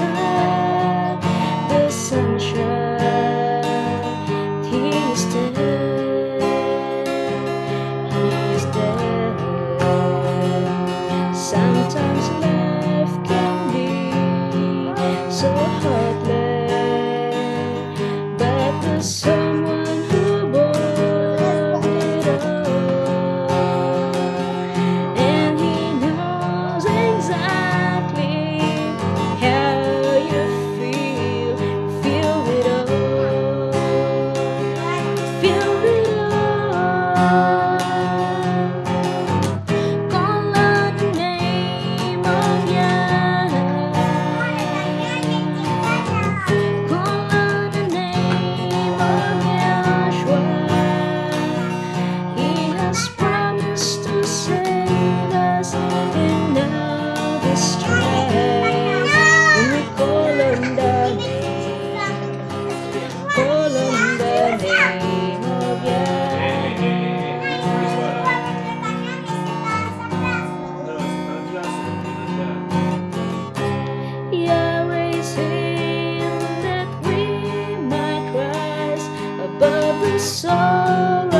time. Sorrows